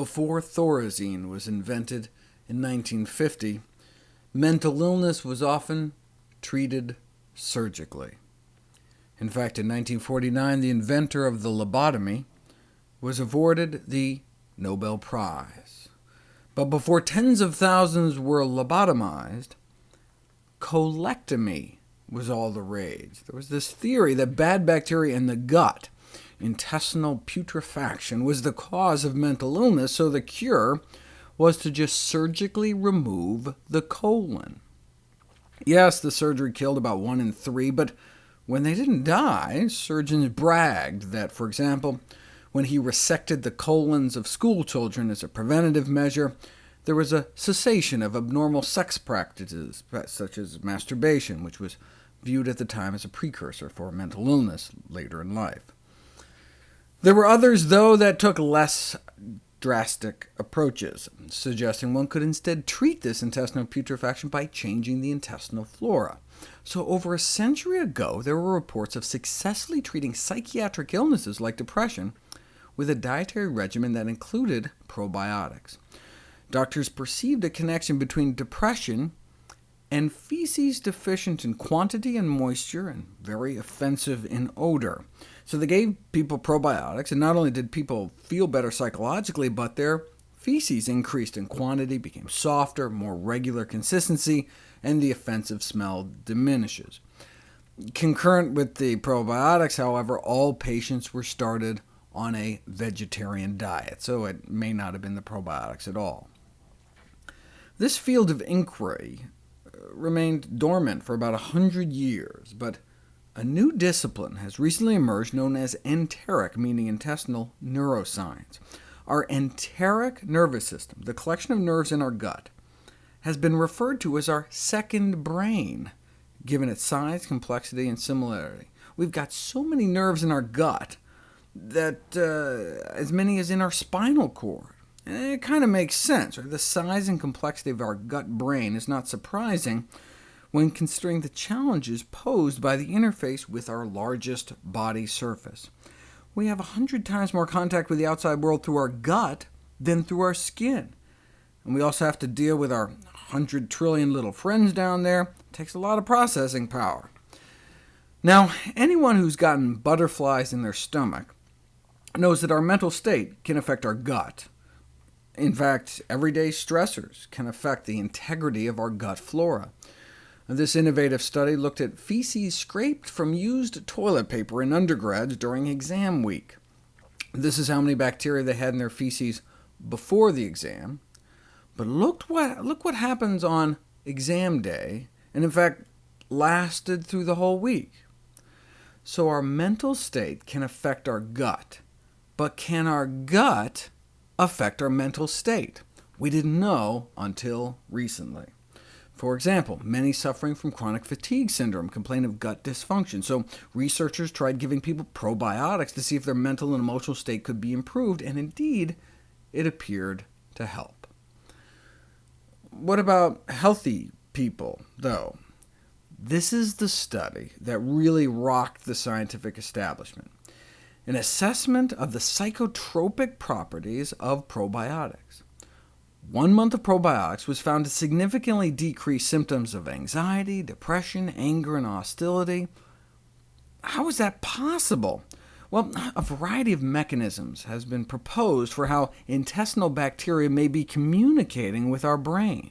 before Thorazine was invented in 1950, mental illness was often treated surgically. In fact, in 1949, the inventor of the lobotomy was awarded the Nobel Prize. But before tens of thousands were lobotomized, colectomy was all the rage. There was this theory that bad bacteria in the gut, intestinal putrefaction, was the cause of mental illness, so the cure was to just surgically remove the colon. Yes, the surgery killed about one in three, but when they didn't die, surgeons bragged that, for example, when he resected the colons of schoolchildren as a preventative measure, there was a cessation of abnormal sex practices, such as masturbation, which was viewed at the time as a precursor for mental illness later in life. There were others, though, that took less drastic approaches, suggesting one could instead treat this intestinal putrefaction by changing the intestinal flora. So over a century ago, there were reports of successfully treating psychiatric illnesses like depression with a dietary regimen that included probiotics. Doctors perceived a connection between depression and feces deficient in quantity and moisture, and very offensive in odor. So they gave people probiotics, and not only did people feel better psychologically, but their feces increased in quantity, became softer, more regular consistency, and the offensive smell diminishes. Concurrent with the probiotics, however, all patients were started on a vegetarian diet, so it may not have been the probiotics at all. This field of inquiry remained dormant for about 100 years, but a new discipline has recently emerged known as enteric, meaning intestinal neuroscience. Our enteric nervous system, the collection of nerves in our gut, has been referred to as our second brain, given its size, complexity, and similarity. We've got so many nerves in our gut that uh, as many as in our spinal cord. It kind of makes sense. Right? The size and complexity of our gut-brain is not surprising when considering the challenges posed by the interface with our largest body surface. We have 100 times more contact with the outside world through our gut than through our skin. And we also have to deal with our 100 trillion little friends down there. It takes a lot of processing power. Now, anyone who's gotten butterflies in their stomach knows that our mental state can affect our gut. In fact, everyday stressors can affect the integrity of our gut flora. This innovative study looked at feces scraped from used toilet paper in undergrads during exam week. This is how many bacteria they had in their feces before the exam. But look what, look what happens on exam day, and in fact lasted through the whole week. So our mental state can affect our gut, but can our gut affect our mental state? We didn't know until recently. For example, many suffering from chronic fatigue syndrome complain of gut dysfunction, so researchers tried giving people probiotics to see if their mental and emotional state could be improved, and indeed, it appeared to help. What about healthy people, though? This is the study that really rocked the scientific establishment, an assessment of the psychotropic properties of probiotics. One month of probiotics was found to significantly decrease symptoms of anxiety, depression, anger, and hostility. How is that possible? Well, a variety of mechanisms has been proposed for how intestinal bacteria may be communicating with our brain.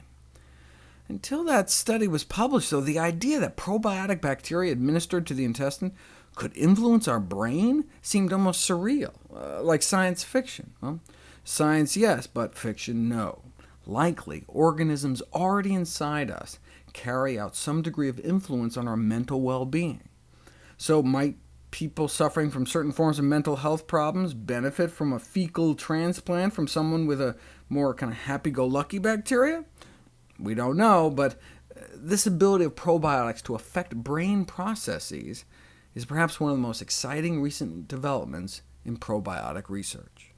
Until that study was published, though, the idea that probiotic bacteria administered to the intestine could influence our brain seemed almost surreal, uh, like science fiction. Well, science, yes, but fiction, no. Likely, organisms already inside us carry out some degree of influence on our mental well-being. So might people suffering from certain forms of mental health problems benefit from a fecal transplant from someone with a more kind of happy-go-lucky bacteria? We don't know, but uh, this ability of probiotics to affect brain processes is perhaps one of the most exciting recent developments in probiotic research.